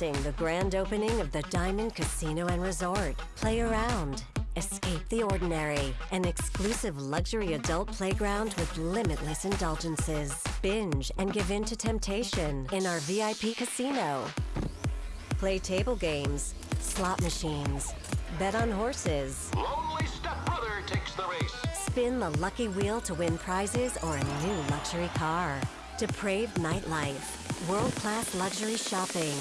Announcing the grand opening of the Diamond Casino and Resort. Play around, escape the ordinary, an exclusive luxury adult playground with limitless indulgences. Binge and give in to temptation in our VIP casino. Play table games, slot machines, bet on horses, Lonely stepbrother takes the race. spin the lucky wheel to win prizes or a new luxury car. Depraved nightlife, world class luxury shopping.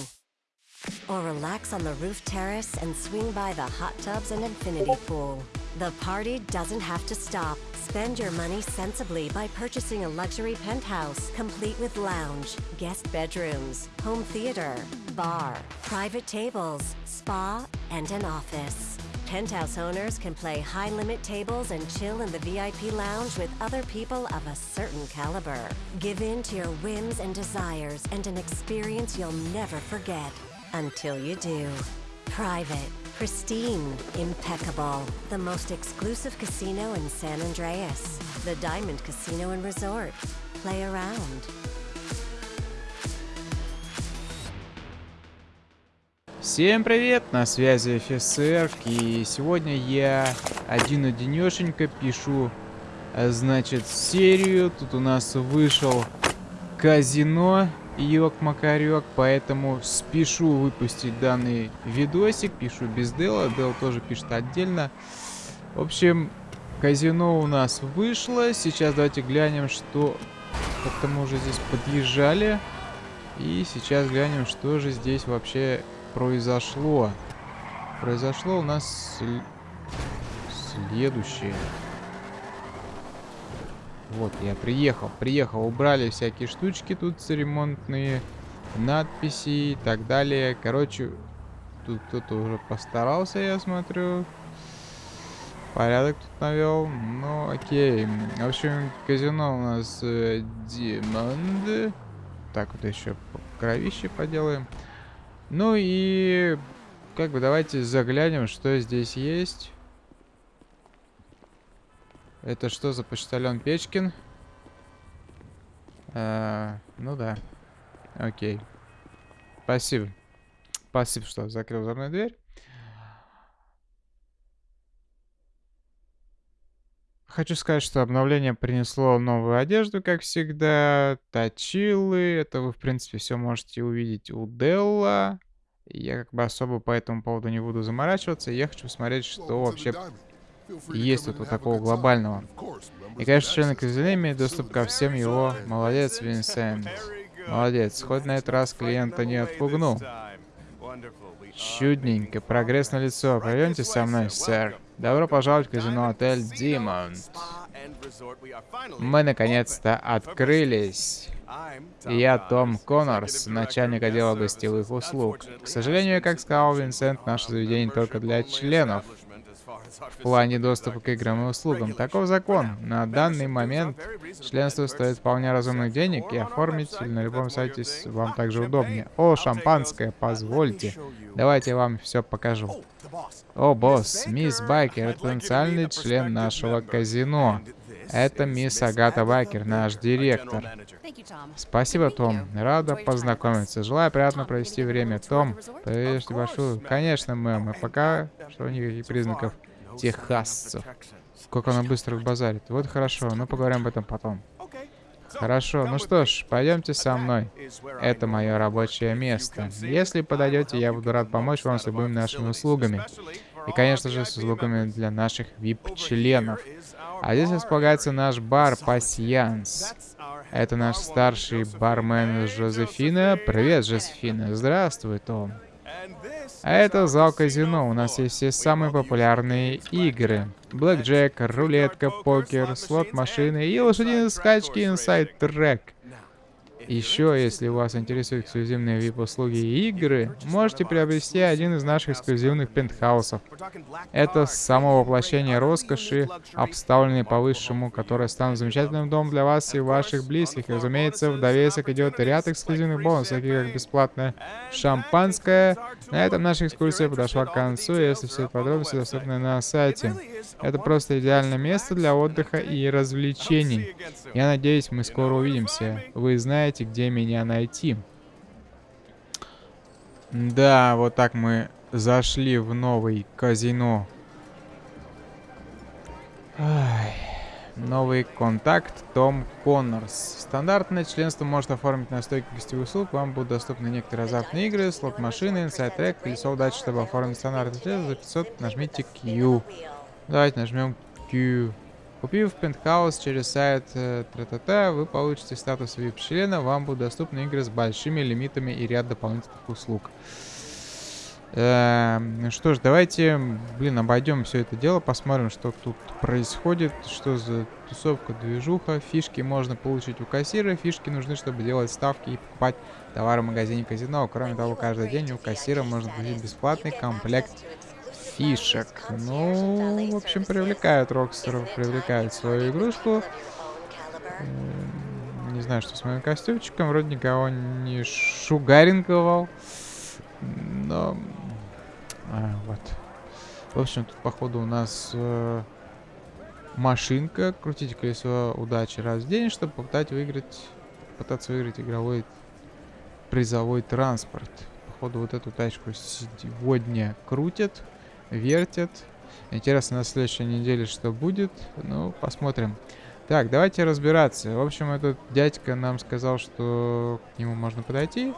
Or relax on the roof terrace and swing by the hot tubs and infinity pool. The party doesn't have to stop. Spend your money sensibly by purchasing a luxury penthouse, complete with lounge, guest bedrooms, home theater, bar, private tables, spa, and an office. Penthouse owners can play high limit tables and chill in the VIP lounge with other people of a certain caliber. Give in to your whims and desires and an experience you'll never forget until you do. Private, pristine, impeccable. The most exclusive casino in San Andreas. The Diamond Casino and Resort. Play around. Всем привет, на связи офицер, и сегодня я один-одинешенько пишу, э, значит, серию. Тут у нас вышел казино, ёк-макарёк, поэтому спешу выпустить данный видосик, пишу без Дела, Дел тоже пишет отдельно. В общем, казино у нас вышло, сейчас давайте глянем, что... Как-то мы уже здесь подъезжали, и сейчас глянем, что же здесь вообще произошло. Произошло у нас сл- следующее. Вот, я приехал, приехал, убрали всякие штучки тут ремонтные, надписи и так далее. Короче, тут кто-то уже постарался, я смотрю. Порядок тут навел. Ну, окей. В общем, казино у нас э, Diamond. Так, вот еще кровище поделаем. Ну и как бы давайте заглянем, что здесь есть. Это что за почтальон Печкин? А, ну да. Окей. Спасибо. Спасибо, что закрыл за мной дверь. Хочу сказать, что обновление принесло новую одежду, как всегда. Точилы. Это вы, в принципе, все можете увидеть у Делла. Я как бы особо по этому поводу не буду заморачиваться. Я хочу посмотреть, что вообще есть тут вот такого глобального. И, конечно, члены казино имеют доступ ко всем его. Молодец, Винсент. Молодец. Хоть на этот раз клиента не отпугнул. Чудненько. Прогресс на лицо. Пойдемте со мной, сэр. Добро пожаловать в казино отель Димонд. Мы наконец-то открылись. Я Том Коннорс, начальник отдела гостевых услуг. К сожалению, как сказал Винсент, наше заведение только для членов. В плане доступа к играм и услугам. Таков закон. На данный момент членство стоит вполне разумных денег, и оформить на любом сайте вам также удобнее. О, шампанское, позвольте. Давайте я вам все покажу. О, босс, мисс Байкер, потенциальный член нашего казино. Это мисс Агата Байкер, наш директор. Спасибо, Том. Рада познакомиться. Желаю приятно провести время. Том, повесьте большую. Конечно, мэм. И пока что никаких признаков техасцев. Сколько она быстро базарит. Вот хорошо, но поговорим об этом потом. Хорошо, ну что ж, пойдемте со мной. Это мое рабочее место. Если подойдете, я буду рад помочь вам с любыми нашими услугами. И, конечно же, с услугами для наших VIP-членов. А здесь располагается наш бар «Пасьянс». Это наш старший бармен Жозефина. Привет, Жозефина. Здравствуй, Том. А это зал казино. У нас есть все самые популярные игры. Блэк Джек, рулетка, покер, слот-машины и лошадиные скачки Inside Track. Еще, если вас интересуют эксклюзивные VIP-услуги и игры, можете приобрести один из наших эксклюзивных пентхаусов. Это само воплощение роскоши, обставленный по-высшему, которое станет замечательным домом для вас и ваших близких. И, разумеется, в довесок идет ряд эксклюзивных бонусов, такие как бесплатное шампанское. На этом наша экскурсия подошла к концу, если все подробности доступны на сайте. Это просто идеальное место для отдыха и развлечений. Я надеюсь, мы скоро увидимся. Вы знаете, где меня найти. Да, вот так мы зашли в новый казино. Ай. Новый контакт Том Коннорс. Стандартное членство может оформить на стойке гостевых услуг. Вам будут доступны некоторые азартные игры, слот-машины, Inside Track, колесо удачи. Чтобы оформить стандартное членство за 500, нажмите Q. Давайте нажмем Q. Купив пентхаус через сайт э, ТТТ, вы получите статус VIP-члена. Вам будут доступны игры с большими лимитами и ряд дополнительных услуг. Эм, что ж, давайте, блин, обойдем все это дело, посмотрим, что тут происходит, что за тусовка, движуха. Фишки можно получить у кассира, фишки нужны, чтобы делать ставки и покупать товары в магазине казино. Кроме того, каждый день у кассира можно купить бесплатный комплект фишек. Ну, в общем, привлекают рокстеров, привлекают свою игрушку. Не знаю, что с моим костюмчиком, вроде никого не шугаринговал. Но... А, вот. В общем, тут, походу, у нас э, машинка. Крутите колесо удачи раз в день, чтобы попытать выиграть... Пытаться выиграть игровой призовой транспорт. Походу, вот эту тачку сегодня крутят, вертят. Интересно, на следующей неделе что будет. Ну, посмотрим. Так, давайте разбираться. В общем, этот дядька нам сказал, что к нему можно подойти.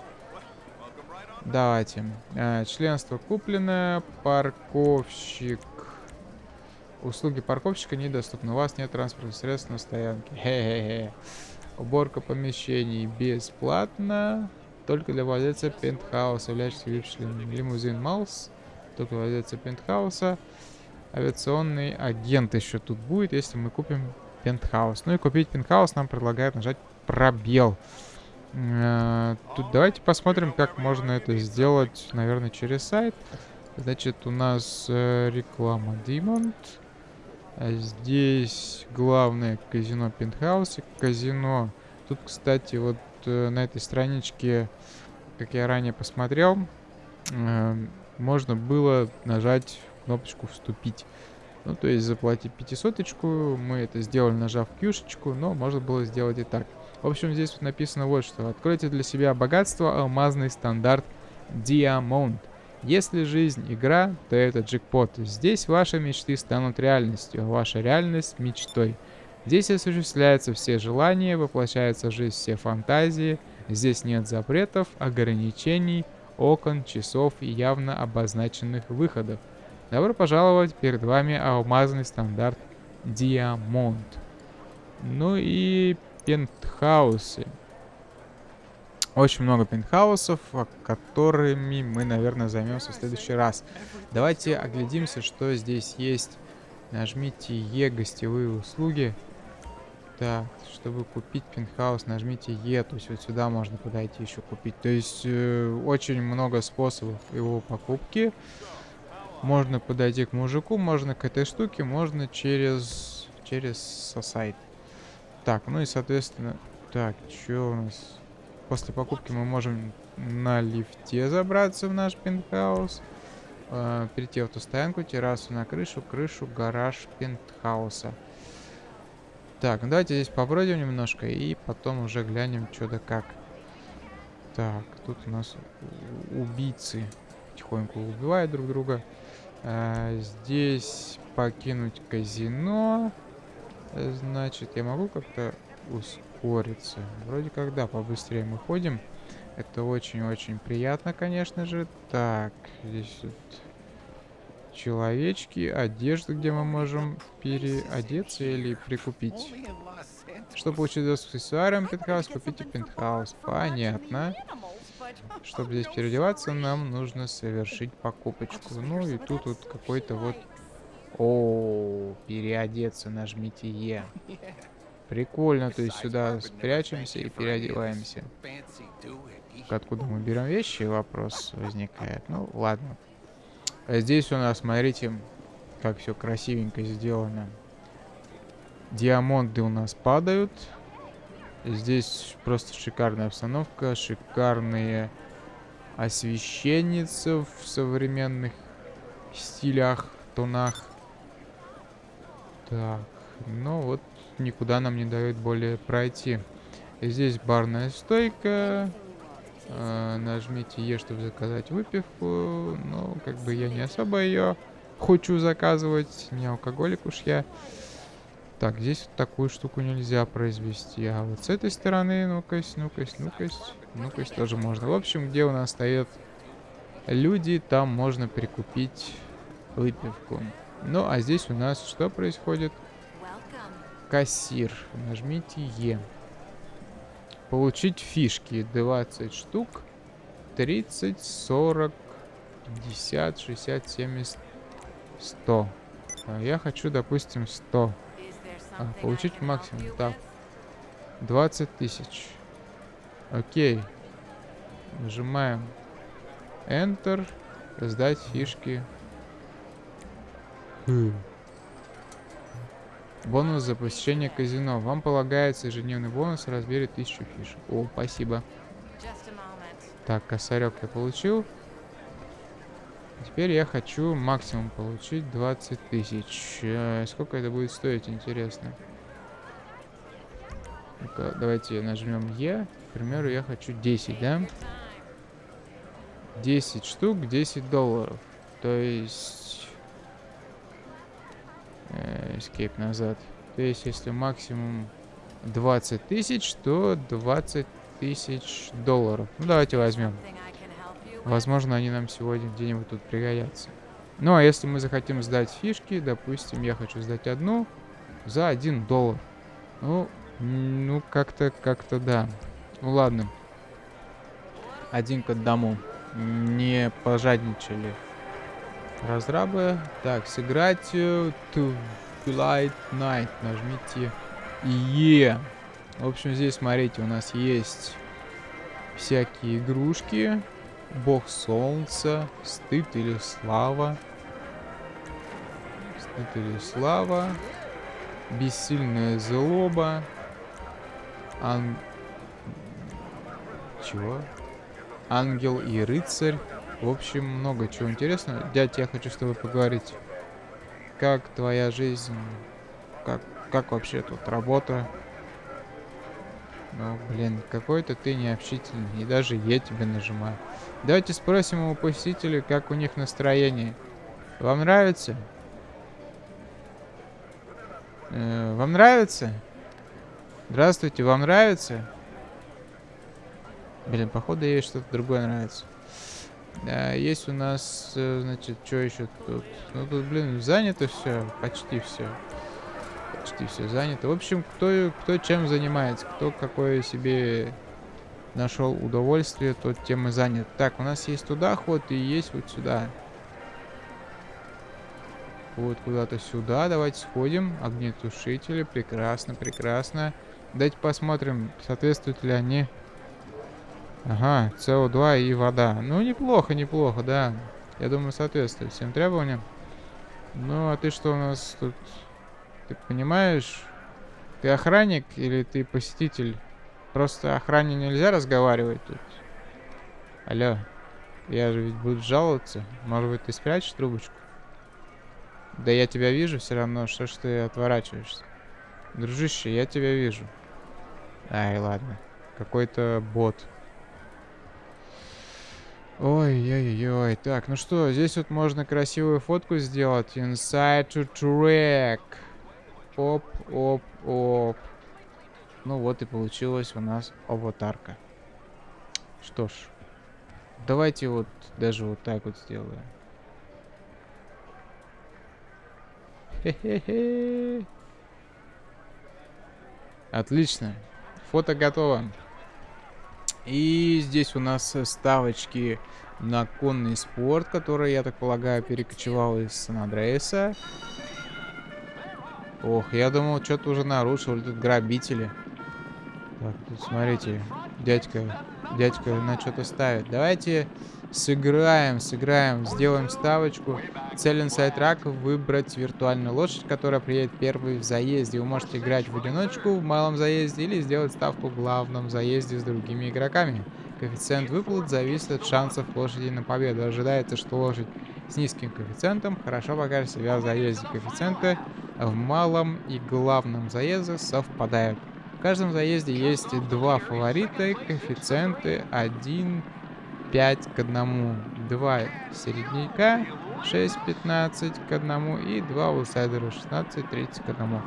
Давайте. Э, членство куплено. Парковщик. Услуги парковщика недоступны. У вас нет транспортных средств на стоянке. Хе-хе-хе. Уборка помещений бесплатно. Только для владельца пентхауса, вип-членом. Лимузин Маус. Только для владельца пентхауса. Авиационный агент еще тут будет, если мы купим пентхаус. Ну и купить пентхаус нам предлагают нажать пробел. Э, тут давайте посмотрим, как можно это сделать, наверное, через сайт. Значит, у нас э, реклама Димонт. А здесь главное казино Пентхаусе. Казино. Тут, кстати, вот э, на этой страничке, как я ранее посмотрел, можно было нажать кнопочку «Вступить». Ну, то есть заплатить пятисоточку. Мы это сделали, нажав кюшечку, но можно было сделать и так. В общем, здесь вот написано вот что. Откройте для себя богатство, алмазный стандарт Diamond. Если жизнь игра, то это джекпот. Здесь ваши мечты станут реальностью, а ваша реальность мечтой. Здесь осуществляются все желания, воплощаются в жизнь все фантазии. Здесь нет запретов, ограничений, окон, часов и явно обозначенных выходов. Добро пожаловать, перед вами алмазный стандарт Diamond. Ну и пентхаусы. Очень много пентхаусов, которыми мы, наверное, займемся в следующий раз. Давайте оглядимся, что здесь есть. Нажмите Е, гостевые услуги. Так, чтобы купить пентхаус, нажмите Е, то есть вот сюда можно подойти еще купить. То есть э, очень много способов его покупки. Можно подойти к мужику, можно к этой штуке, можно через, через сайт. Так, ну и соответственно... Так, что у нас? После покупки мы можем на лифте забраться в наш пентхаус. Э, перейти в автостоянку, террасу на крышу, крышу, гараж пентхауса. Так, ну давайте здесь побродим немножко и потом уже глянем, что да как. Так, тут у нас убийцы потихоньку убивают друг друга. А, здесь покинуть казино. Значит, я могу как-то ускориться? Вроде как да, побыстрее мы ходим. Это очень-очень приятно, конечно же. Так, здесь вот человечки, одежда, где мы можем переодеться или прикупить. Чтобы получить доступ к аксессуарам пентхаус, купите пентхаус. Понятно. Чтобы здесь переодеваться, нам нужно совершить покупочку. Ну и тут вот какой-то вот о, переодеться, нажмите Е. Прикольно, то есть сюда спрячемся и переодеваемся. Откуда мы берем вещи, вопрос возникает. Ну, ладно. А здесь у нас, смотрите, как все красивенько сделано. Диамонды у нас падают. Здесь просто шикарная обстановка, шикарные освещенницы в современных стилях, тонах. Так, ну вот никуда нам не дают более пройти. Здесь барная стойка. Э, нажмите Е, чтобы заказать выпивку. Но как бы я не особо ее хочу заказывать. Не алкоголик уж я. Так, здесь вот такую штуку нельзя произвести. А вот с этой стороны, ну-ка, ну-ка, ну-ка, ну-ка, тоже можно. В общем, где у нас стоят люди, там можно прикупить выпивку. Ну, а здесь у нас что происходит? Кассир. Нажмите Е. Получить фишки. 20 штук. 30, 40, 50, 60, 70, 100. А я хочу, допустим, 100. А, получить максимум. Так. 20 тысяч. Окей. Нажимаем Enter. Сдать фишки. Хм. Бонус за посещение казино. Вам полагается ежедневный бонус в размере 1000 фишек. О, спасибо. Так, косарек я получил. Теперь я хочу максимум получить 20 тысяч. Э, сколько это будет стоить, интересно. ну давайте нажмем Е. К примеру, я хочу 10, да? 10 штук, 10 долларов. То есть... Э, escape назад. То есть, если максимум 20 тысяч, то 20 тысяч долларов. Ну, давайте возьмем. Возможно, они нам сегодня где-нибудь тут пригодятся. Ну, а если мы захотим сдать фишки, допустим, я хочу сдать одну за 1 доллар. Ну, ну как-то, как-то да. Ну, ладно. Один к одному. Не пожадничали. Разрабы. Так, сыграть э, Twilight Night. Нажмите Е. В общем, здесь, смотрите, у нас есть всякие игрушки. Бог солнца, стыд или слава. Стыд или слава. Бессильная злоба. Ан... Чего? Ангел и рыцарь. В общем, много чего интересного. Дядь, я хочу с тобой поговорить. Как твоя жизнь? Как, как вообще тут работа? Ну, блин, какой-то ты необщительный. И даже я тебе нажимаю. Давайте спросим у посетителей, как у них настроение. Вам нравится? Э, вам нравится? Здравствуйте, вам нравится? Блин, походу ей что-то другое нравится. Да, есть у нас, э, значит, что еще тут? Ну тут, блин, занято все, почти все почти все занято. В общем, кто, кто чем занимается, кто какое себе нашел удовольствие, тот тем и занят. Так, у нас есть туда ход и есть вот сюда. Вот куда-то сюда. Давайте сходим. Огнетушители. Прекрасно, прекрасно. Давайте посмотрим, соответствуют ли они... Ага, СО2 и вода. Ну, неплохо, неплохо, да. Я думаю, соответствует всем требованиям. Ну, а ты что у нас тут ты понимаешь, ты охранник или ты посетитель? Просто охране нельзя разговаривать тут. Алло, я же ведь буду жаловаться. Может быть, ты спрячешь трубочку? Да я тебя вижу все равно, что ж ты отворачиваешься? Дружище, я тебя вижу. Ай, ладно. Какой-то бот. Ой-ой-ой. Так, ну что, здесь вот можно красивую фотку сделать. Inside to track. Оп, оп, оп. Ну вот и получилась у нас аватарка. Что ж, давайте вот даже вот так вот сделаем. Хе-хе-хе. Отлично. Фото готово. И здесь у нас ставочки на конный спорт, который, я так полагаю, перекочевал из Сан-Андреаса. Ох, я думал, что-то уже нарушил, тут грабители. Так, тут смотрите, дядька, дядька на что-то ставит. Давайте сыграем, сыграем, сделаем ставочку. Цель Inside Track выбрать виртуальную лошадь, которая приедет первой в заезде. Вы можете играть в одиночку в малом заезде или сделать ставку в главном заезде с другими игроками. Коэффициент выплат зависит от шансов лошади на победу. Ожидается, что лошадь с низким коэффициентом хорошо покажет себя в заезде. Коэффициенты в малом и главном заезде совпадают. В каждом заезде есть два фаворита, коэффициенты 1, 5 к 1, 2 середняка, 6-15 к 1 и 2 аутсайдера 16-30 к 1.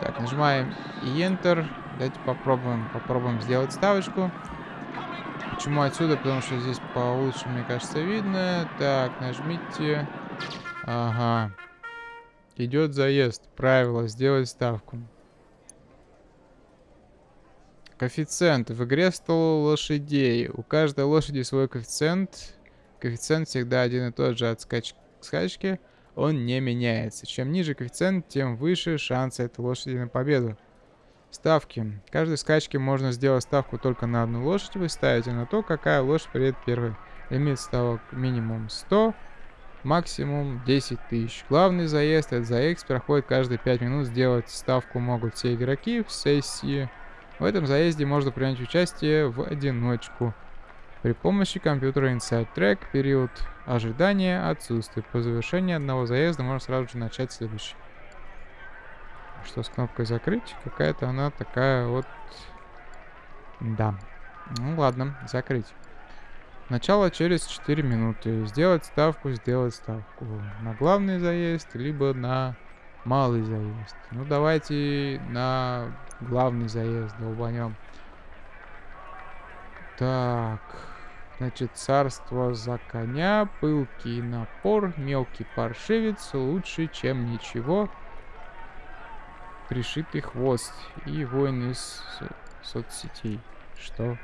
Так, нажимаем Enter. Давайте попробуем, попробуем сделать ставочку. Почему отсюда? Потому что здесь получше, мне кажется, видно. Так, нажмите. Ага. Идет заезд. Правило. Сделать ставку. Коэффициент. В игре 100 лошадей. У каждой лошади свой коэффициент. Коэффициент всегда один и тот же от скач скачки. Он не меняется. Чем ниже коэффициент, тем выше шансы этой лошади на победу. Ставки. В каждой скачке можно сделать ставку только на одну лошадь. Вы ставите на то, какая лошадь приедет первой. Лимит ставок минимум 100, максимум 10 тысяч. Главный заезд, этот заезд проходит каждые 5 минут. Сделать ставку могут все игроки в сессии. В этом заезде можно принять участие в одиночку. При помощи компьютера Inside Track период ожидания отсутствует. По завершении одного заезда можно сразу же начать следующий. Что с кнопкой закрыть? Какая-то она такая вот... Да. Ну ладно, закрыть. Начало через 4 минуты. Сделать ставку, сделать ставку. На главный заезд, либо на малый заезд. Ну давайте на главный заезд долбанем. Так. Значит, царство за коня, пылкий напор, мелкий паршивец, лучше, чем ничего. Пришитый хвост и воин из соцсетей. Что?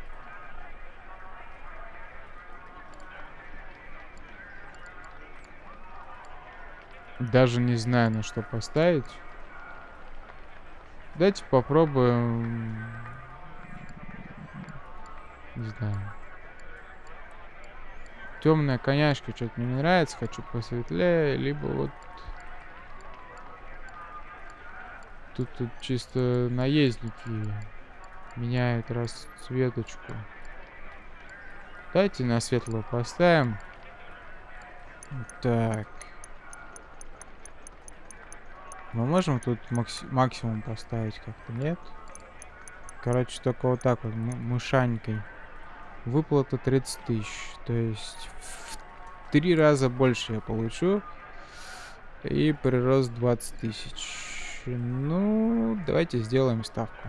Даже не знаю, на что поставить. Давайте попробуем... Не знаю. Темная конячка что-то мне не нравится. Хочу посветлее. Либо вот... Тут, тут чисто наездники меняют расцветочку. Давайте на светлую поставим. Так. Мы можем тут макси максимум поставить как-то, нет? Короче, только вот так вот, мышанькой. Выплата 30 тысяч. То есть в три раза больше я получу. И прирост 20 тысяч. Ну, давайте сделаем ставку.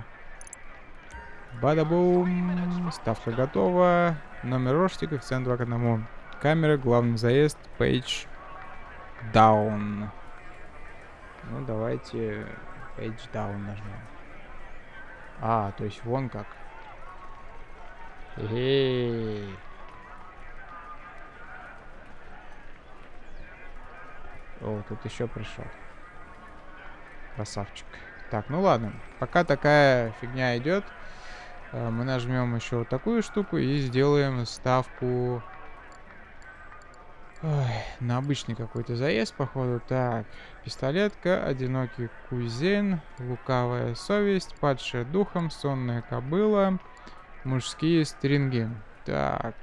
Бадабум. Ставка готова. Номер рожтика, коэффициент 2 к 1. Камера, главный заезд, page down. Ну, давайте page down нажмем. А, то есть вон как. Эй. О, тут еще пришел. Красавчик. Так, ну ладно. Пока такая фигня идет, э, мы нажмем еще вот такую штуку и сделаем ставку Ой, на обычный какой-то заезд, походу. Так, пистолетка, одинокий кузен, лукавая совесть, падшая духом, сонная кобыла, мужские стринги. Так.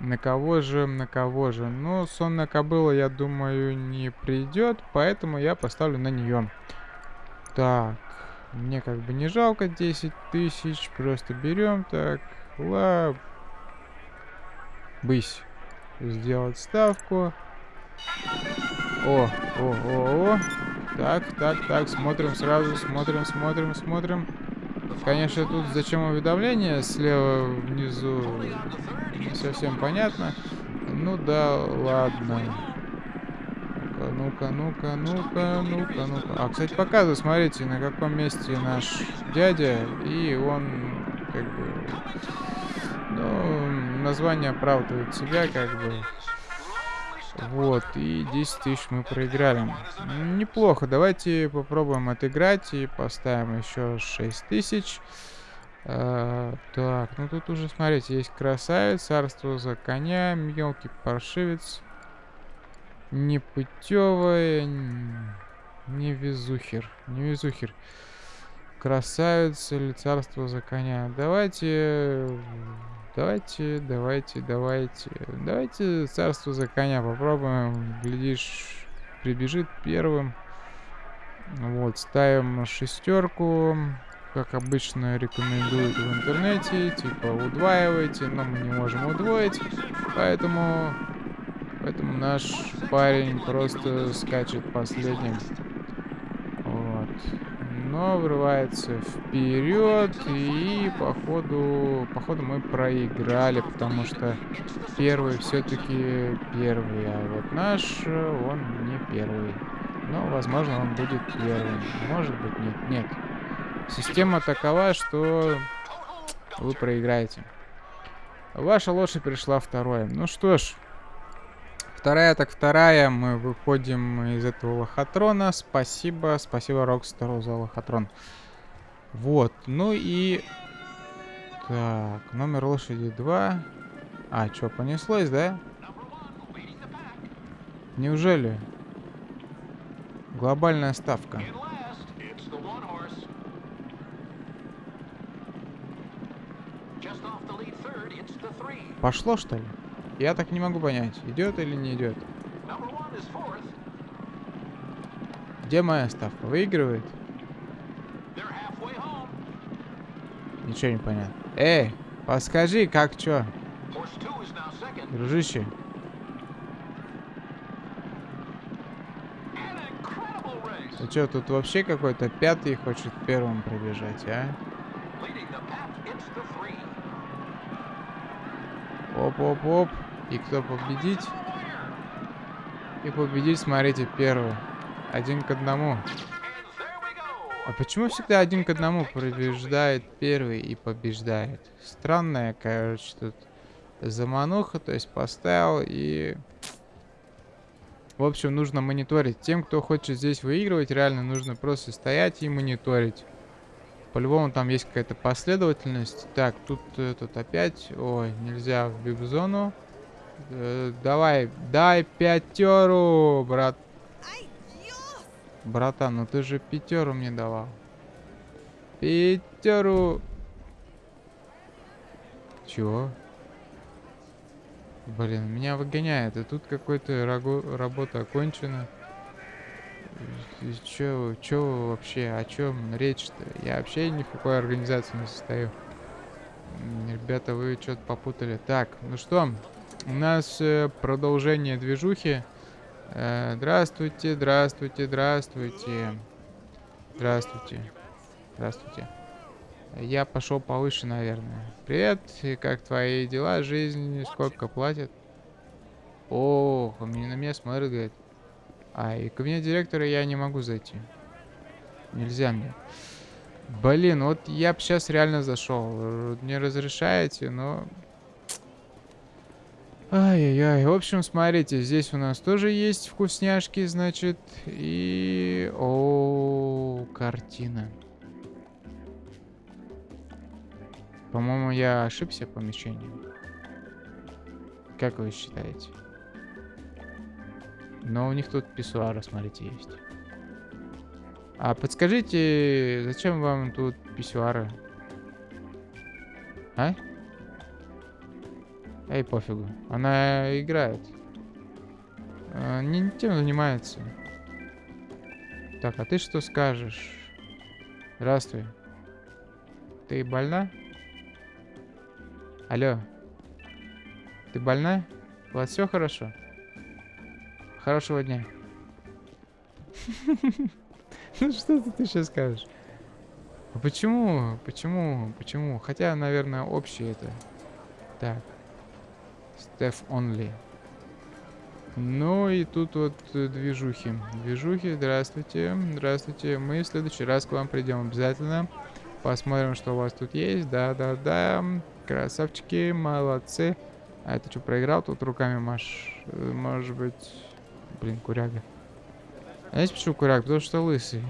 На кого же, на кого же? Ну, сонная кобыла, я думаю, не придет, поэтому я поставлю на нее. Так, мне как бы не жалко 10 тысяч, просто берем так, лап, Бысь. Сделать ставку. О, о, о, о. Так, так, так, смотрим сразу, смотрим, смотрим, смотрим. Конечно, тут зачем уведомление слева внизу не совсем понятно. Ну да, ладно. Ну-ка, ну-ка, ну-ка, ну-ка, ну-ка. А, кстати, показываю, смотрите, на каком месте наш дядя. И он, как бы, ну, название оправдывает себя, как бы. Вот, и 10 тысяч мы проиграли. Неплохо, давайте попробуем отыграть и поставим еще 6 тысяч. А, так, ну тут уже, смотрите, есть красавец, царство за коня, мелкий паршивец, непутевая, не везухер, не везухер. Красавец или царство за коня. Давайте Давайте, давайте, давайте. Давайте царство за коня попробуем. Глядишь, прибежит первым. Вот, ставим шестерку. Как обычно рекомендуют в интернете. Типа удваивайте, но мы не можем удвоить. Поэтому... Поэтому наш парень просто скачет последним. Вот. Но врывается вперед. И походу... Походу мы проиграли. Потому что первый все-таки первый. А вот наш, он не первый. Но, возможно, он будет первым. Может быть, нет. Нет. Система такова, что вы проиграете. Ваша лошадь пришла второе. Ну что ж. Вторая так вторая. Мы выходим из этого лохотрона. Спасибо. Спасибо Рокстеру за лохотрон. Вот. Ну и... Так, номер лошади 2. А, что, понеслось, да? Неужели? Глобальная ставка. Пошло, что ли? Я так не могу понять, идет или не идет. Где моя ставка? Выигрывает? Ничего не понятно. Эй, подскажи, как чё? Дружище. Ты чё, тут вообще какой-то пятый хочет первым пробежать, а? Оп-оп-оп. И кто победить? И победить, смотрите, первый. Один к одному. А почему всегда один к одному побеждает первый и побеждает? Странная, короче, тут замануха, то есть поставил и... В общем, нужно мониторить. Тем, кто хочет здесь выигрывать, реально нужно просто стоять и мониторить. По-любому там есть какая-то последовательность. Так, тут этот опять... Ой, нельзя в вип-зону. Э, давай, дай пятеру, брат. Братан, ну ты же пятеру мне давал. Пятеру. Чего? Блин, меня выгоняет. И тут какой-то работа окончена. Чё, чё вообще, о чем речь-то? Я вообще ни в какой организации не состою. Ребята, вы что-то попутали. Так, ну что, у нас э, продолжение движухи. Э, здравствуйте, здравствуйте, здравствуйте. Здравствуйте. Здравствуйте. Я пошел повыше, наверное. Привет, как твои дела, жизнь, сколько платят? О, он на меня смотрит, говорит. А, и кабинет директора я не могу зайти. Нельзя мне. Блин, вот я бы сейчас реально зашел. Не разрешаете, но... Ай-яй-яй. В общем, смотрите, здесь у нас тоже есть вкусняшки, значит. И... О, картина. По-моему, я ошибся помещением. Как вы считаете? Но у них тут писсуары, смотрите, есть. А подскажите, зачем вам тут писсуары? А? Эй, пофигу. Она играет. А, не тем занимается. Так, а ты что скажешь? Здравствуй. Ты больна? Алло. Ты больна? У вас все хорошо? Хорошего дня. Ну что ты сейчас скажешь? А почему? Почему? Почему? Хотя, наверное, общее это. Так. Стеф only. Ну и тут вот движухи. Движухи, здравствуйте. Здравствуйте. Мы в следующий раз к вам придем обязательно. Посмотрим, что у вас тут есть. Да-да-да. Красавчики, молодцы. А это что, проиграл? Тут руками маш. Может быть... Блин, куряга. Знаете почему куряг? Потому что лысый.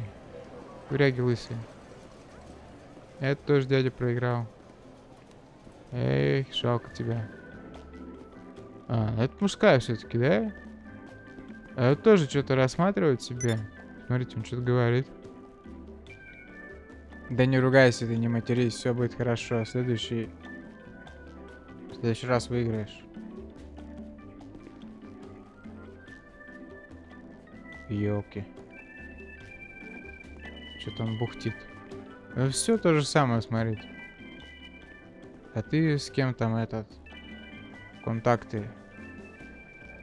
Куряги лысые. Это тоже дядя проиграл. Эх, жалко тебя. А, это мужская все-таки, да? А это тоже что-то рассматривает себе. Смотрите, он что-то говорит. Да не ругайся ты, не матерись, все будет хорошо. Следующий... В следующий раз выиграешь. Елки. что-то он бухтит. Ну, все то же самое, смотрите. А ты с кем там этот? Контакты.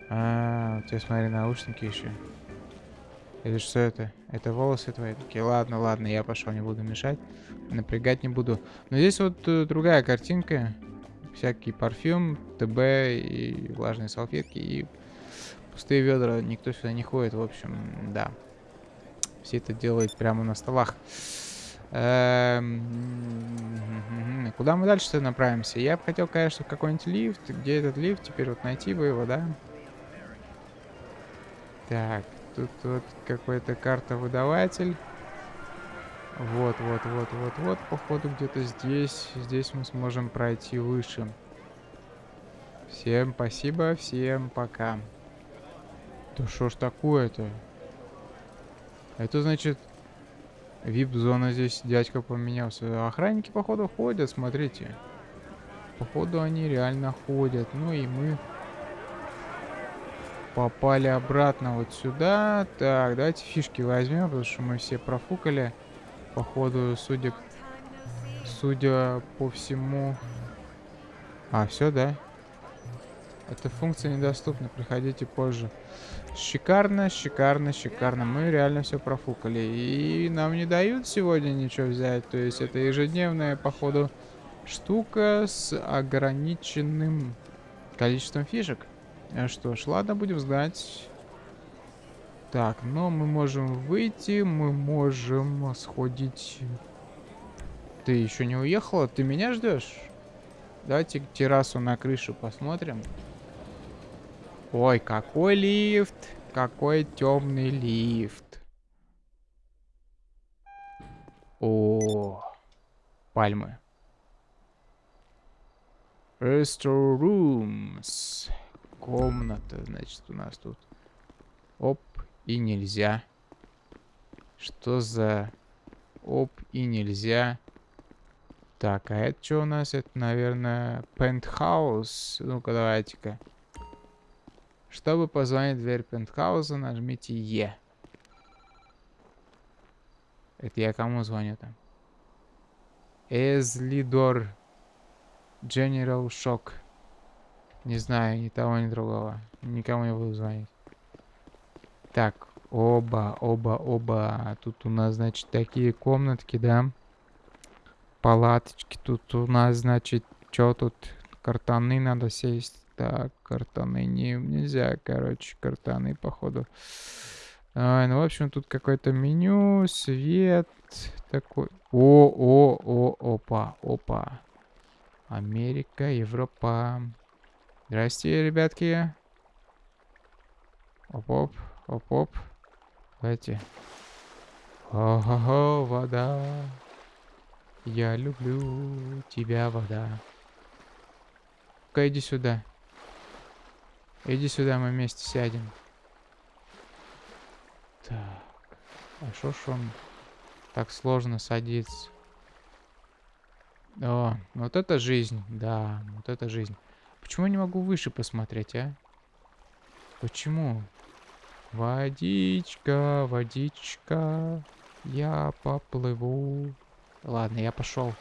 А, у тебя, смотри, наушники еще. Или что это? Это волосы твои такие. Ладно, ладно, я пошел, не буду мешать. Напрягать не буду. Но здесь вот э, другая картинка. Всякий парфюм, ТБ и влажные салфетки и пустые ведра. Никто сюда не ходит, в общем, да. Все это делают прямо на столах. Эм, куда мы дальше-то направимся? Я бы хотел, конечно, в какой-нибудь лифт. Где этот лифт? Теперь вот найти бы его, да? Так, тут вот какой-то карта-выдаватель. Вот, вот, вот, вот, вот, походу где-то здесь. Здесь мы сможем пройти выше. Всем спасибо, всем пока. Да что ж такое-то? Это значит... Вип-зона здесь, дядька поменялся. Охранники, походу, ходят, смотрите. Походу, они реально ходят. Ну и мы попали обратно вот сюда. Так, давайте фишки возьмем, потому что мы все профукали. Походу, судя, судя по всему... А, все, да? Эта функция недоступна, приходите позже. Шикарно, шикарно, шикарно. Мы реально все профукали. И нам не дают сегодня ничего взять. То есть это ежедневная, походу, штука с ограниченным количеством фишек. А что ж, ладно, будем знать. Так, но мы можем выйти, мы можем сходить... Ты еще не уехала? Ты меня ждешь? Давайте террасу на крышу посмотрим. Ой, какой лифт! Какой темный лифт! О, пальмы. Rooms. Комната, значит, у нас тут. Оп, и нельзя. Что за... Оп, и нельзя. Так, а это что у нас? Это, наверное, пентхаус. Ну-ка, давайте-ка. Чтобы позвонить в дверь пентхауса, нажмите Е. Это я кому звоню там? Эзлидор. General Shock. Не знаю ни того, ни другого. Никому не буду звонить. Так, оба, оба, оба. Тут у нас, значит, такие комнатки, да? Палаточки. Тут у нас, значит, что тут? Картаны надо сесть. Так, картаны не, нельзя, короче, картаны, походу. А, ну, в общем, тут какое-то меню, свет такой. О, о, о, опа, опа. Америка, Европа. Здрасте, ребятки. Оп-оп, оп-оп. Давайте. Ого-го, вода. Я люблю тебя, вода. Ну-ка, иди сюда. Иди сюда, мы вместе сядем. Так. А что ж он так сложно садится? О, вот это жизнь. Да, вот это жизнь. Почему я не могу выше посмотреть, а? Почему? Водичка, водичка. Я поплыву. Ладно, я пошел.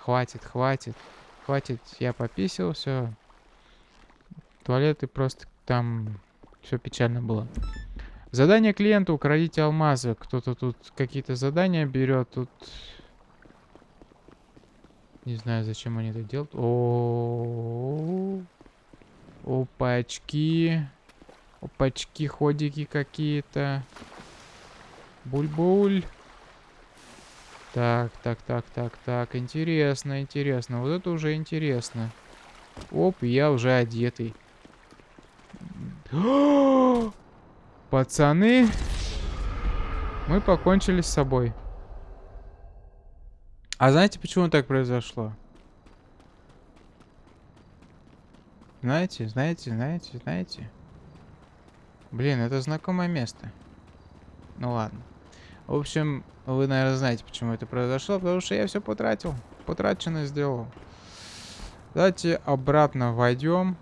Хватит, хватит. Хватит, я пописал, все. Туалеты просто там все печально было. Задание клиенту, украдите алмазы. Кто-то тут какие-то задания берет. Тут... Не знаю, зачем они это делают. -о, -о, Опачки. Опачки, ходики какие-то. Буль-буль. Так, так, так, так, так. Интересно, интересно. Вот это уже интересно. Оп, я уже одетый. Пацаны, мы покончили с собой. А знаете, почему так произошло? Знаете, знаете, знаете, знаете? Блин, это знакомое место. Ну ладно. В общем, вы, наверное, знаете, почему это произошло. Потому что я все потратил. Потрачено сделал. Давайте обратно войдем.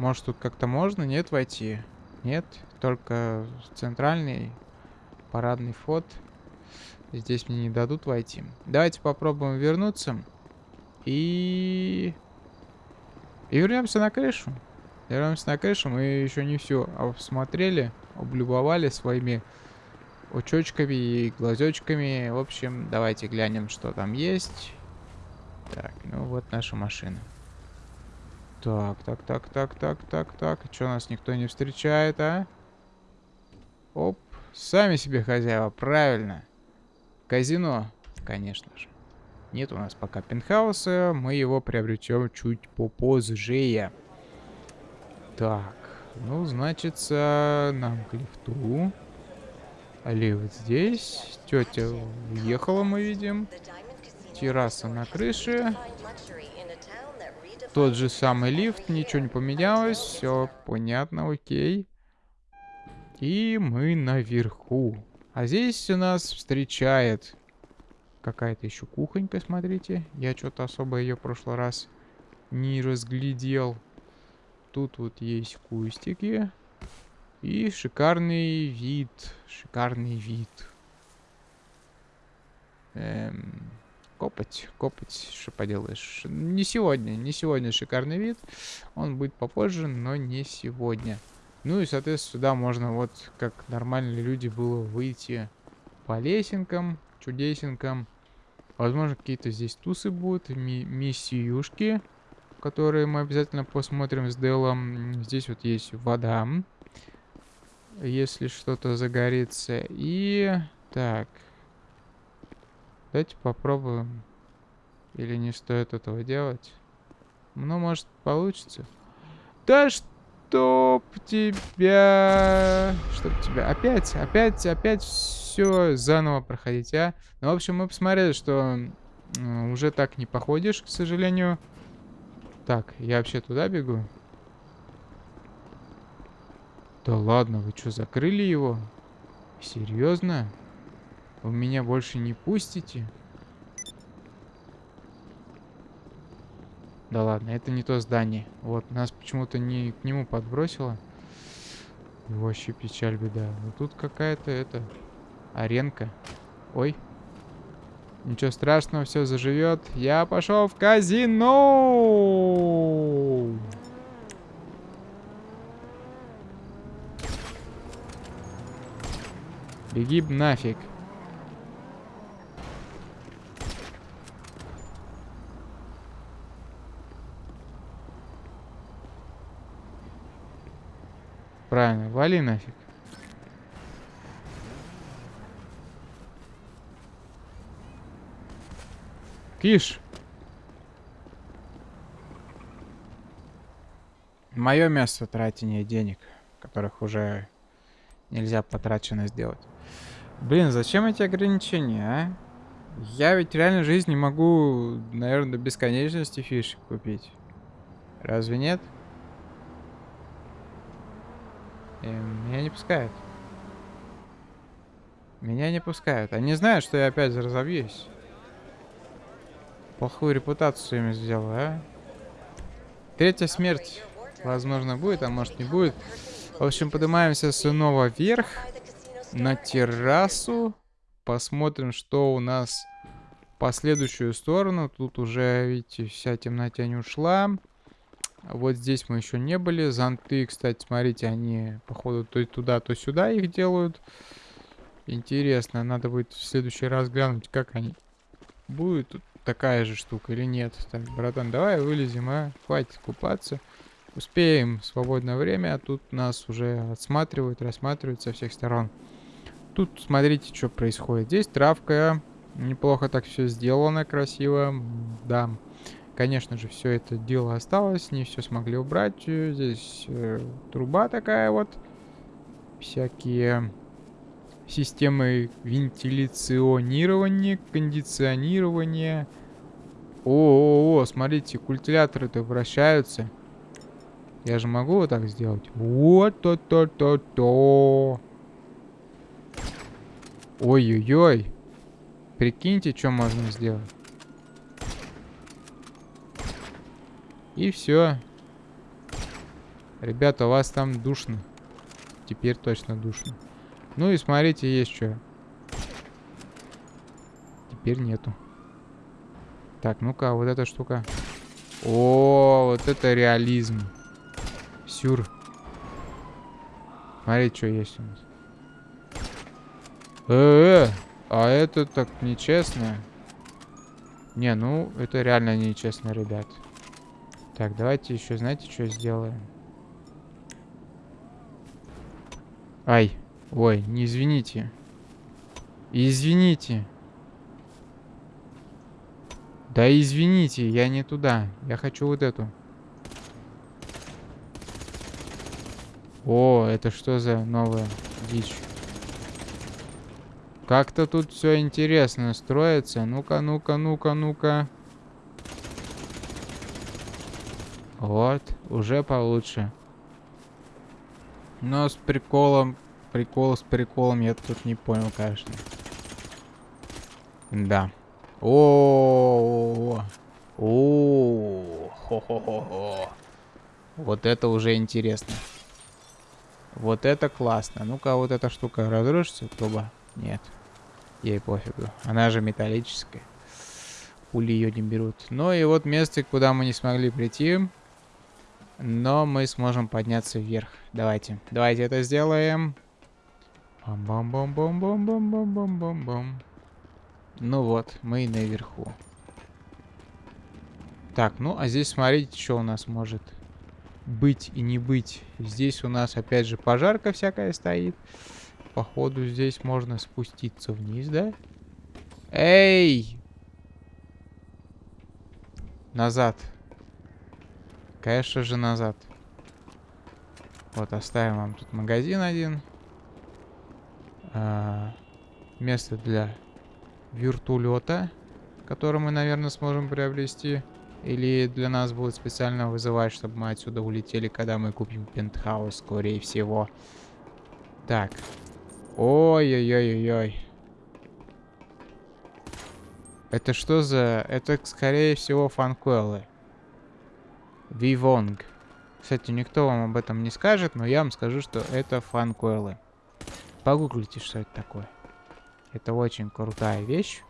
Может, тут как-то можно? Нет, войти. Нет, только центральный парадный вход. Здесь мне не дадут войти. Давайте попробуем вернуться. И... И вернемся на крышу. Вернемся на крышу. Мы еще не все обсмотрели, облюбовали своими очочками и глазочками. В общем, давайте глянем, что там есть. Так, ну вот наша машина. Так, так, так, так, так, так, так. Что нас никто не встречает, а? Оп. Сами себе хозяева, правильно. Казино, конечно же. Нет у нас пока пентхауса. Мы его приобретем чуть попозже. Так. Ну, значит, нам к лифту. Али вот здесь. Тетя уехала, мы видим. Терраса на крыше. Тот же самый лифт, ничего не поменялось. Все понятно, окей. И мы наверху. А здесь у нас встречает какая-то еще кухонька, смотрите. Я что-то особо ее в прошлый раз не разглядел. Тут вот есть кустики. И шикарный вид. Шикарный вид. Эм, копать, копать, что поделаешь. Не сегодня, не сегодня шикарный вид. Он будет попозже, но не сегодня. Ну и, соответственно, сюда можно вот, как нормальные люди, было выйти по лесенкам, чудесенкам. Возможно, какие-то здесь тусы будут, ми миссиюшки, которые мы обязательно посмотрим с Делом. Здесь вот есть вода, если что-то загорится. И так, давайте попробуем. Или не стоит этого делать? Ну, может, получится. Да что? Чтоб тебя... Чтоб тебя... Опять, опять, опять все заново проходить, а? Ну, в общем, мы посмотрели, что уже так не походишь, к сожалению. Так, я вообще туда бегу? Да ладно, вы что, закрыли его? Серьезно? Вы меня больше не пустите? Да ладно, это не то здание. Вот, нас почему-то не к нему подбросило. Вообще печаль, беда. Вот тут какая-то это... Аренка. Ой. Ничего страшного, все заживет. Я пошел в казино! Беги нафиг. Правильно, вали нафиг. Киш. Мое место тратения денег, которых уже нельзя потрачено сделать. Блин, зачем эти ограничения, а? Я ведь в реальной жизни могу, наверное, до бесконечности фишек купить. Разве нет? Нет. И меня не пускают. Меня не пускают. Они знают, что я опять разобьюсь. Плохую репутацию им сделаю, а? Третья смерть, возможно, будет, а может не будет. В общем, поднимаемся снова вверх на террасу. Посмотрим, что у нас по следующую сторону. Тут уже, видите, вся темнотень ушла. Вот здесь мы еще не были. Зонты, кстати, смотрите, они, походу, то туда, то сюда их делают. Интересно, надо будет в следующий раз глянуть, как они. Будет тут такая же штука или нет. Так, братан, давай вылезем, а? Хватит купаться. Успеем свободное время, а тут нас уже отсматривают, рассматривают со всех сторон. Тут смотрите, что происходит. Здесь травка. Неплохо так все сделано, красиво. Да. Конечно же, все это дело осталось, не все смогли убрать. Здесь э, труба такая вот. Всякие системы вентиляционирования, кондиционирования. О, -о, -о, смотрите, культиляторы-то вращаются. Я же могу вот так сделать. Вот то-то-то-то. Ой-ой-ой. Прикиньте, что можно сделать. И все. Ребята, у вас там душно. Теперь точно душно. Ну и смотрите, есть что. теперь нету. Так, ну-ка, вот эта штука. О, вот это реализм. Сюр. Смотри, что есть у нас. Э, -э, -э а это так нечестно. Не, ну, это реально нечестно, ребят. Так, давайте еще, знаете, что сделаем? Ай. Ой, не извините. Извините. Да извините, я не туда. Я хочу вот эту. О, это что за новая дичь? Как-то тут все интересно строится. Ну-ка, ну-ка, ну-ка, ну-ка. Вот, уже получше. Но с приколом, прикол с приколом я тут не понял, конечно. Да. О, о, хо-хо-хо-хо. Вот это уже интересно. Вот это классно. Ну-ка, вот эта штука разрушится, труба? Нет. Ей пофигу. Она же металлическая. Пули ее не берут. Ну и вот место, куда мы не смогли прийти. Но мы сможем подняться вверх. Давайте. Давайте это сделаем. Бам-бам-бам-бам-бам-бам-бам-бам-бам. Ну вот, мы наверху. Так, ну а здесь смотрите, что у нас может быть и не быть. Здесь у нас опять же пожарка всякая стоит. Походу здесь можно спуститься вниз, да? Эй! Назад. Конечно же назад. Вот, оставим вам тут магазин один. А, место для вертолета, который мы, наверное, сможем приобрести. Или для нас будет специально вызывать, чтобы мы отсюда улетели, когда мы купим пентхаус, скорее всего. Так, Ой-ой-ой-ой-ой. Это что за... Это, скорее всего, фанкуэллы. Вивонг. Кстати, никто вам об этом не скажет, но я вам скажу, что это фанкуэллы. Погуглите, что это такое. Это очень крутая вещь.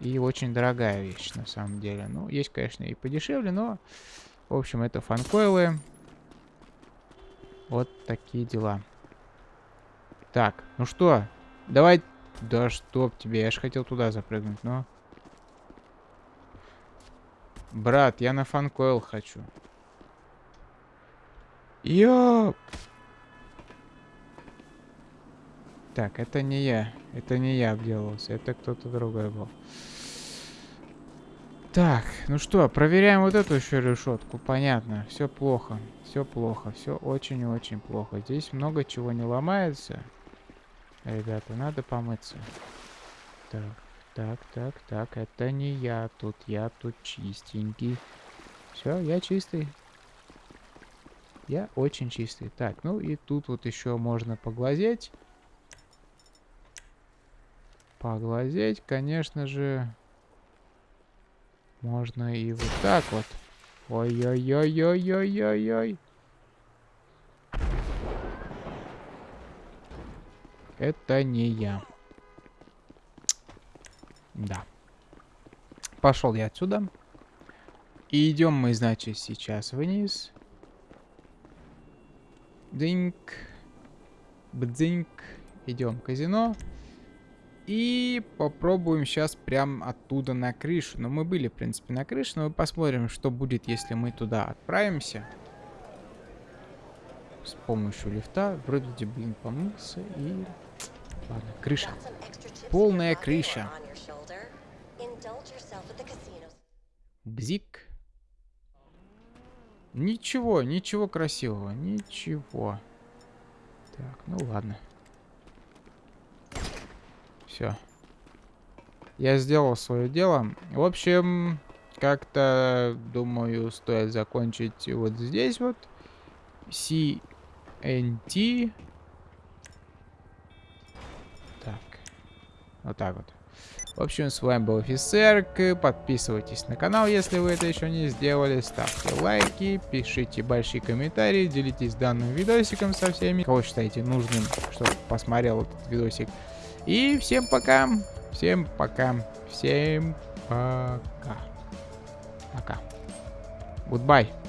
И очень дорогая вещь, на самом деле. Ну, есть, конечно, и подешевле, но... В общем, это фанкойлы. Вот такие дела. Так, ну что? Давай... Да чтоб тебе, я ж хотел туда запрыгнуть, но... Брат, я на фанкойл хочу. Ёп! Так, это не я. Это не я обделался. Это кто-то другой был. Так, ну что, проверяем вот эту еще решетку. Понятно, все плохо. Все плохо, все очень-очень плохо. Здесь много чего не ломается. Ребята, надо помыться. Так, так, так, так. Это не я тут. Я тут чистенький. Все, я чистый. Я очень чистый. Так, ну и тут вот еще можно поглазеть. Поглазеть, конечно же, можно и вот так вот. Ой-ой-ой-ой-ой-ой-ой. Это не я. Да. Пошел я отсюда. И идем мы, значит, сейчас вниз. Динк. Бдинк. Идем в казино. И попробуем сейчас прям оттуда на крышу. Но мы были, в принципе, на крыше. Но мы посмотрим, что будет, если мы туда отправимся. С помощью лифта. Вроде, блин, помылся и Ладно, крыша. Полная крыша. Бзик. Ничего, ничего красивого, ничего. Так, ну ладно. Все. Я сделал свое дело. В общем, как-то, думаю, стоит закончить вот здесь вот. CNT Вот так вот. В общем, с вами был Офицер. Подписывайтесь на канал, если вы это еще не сделали. Ставьте лайки, пишите большие комментарии, делитесь данным видосиком со всеми, кого считаете нужным, чтобы посмотрел этот видосик. И всем пока! Всем пока. Всем пока. Пока. Goodbye.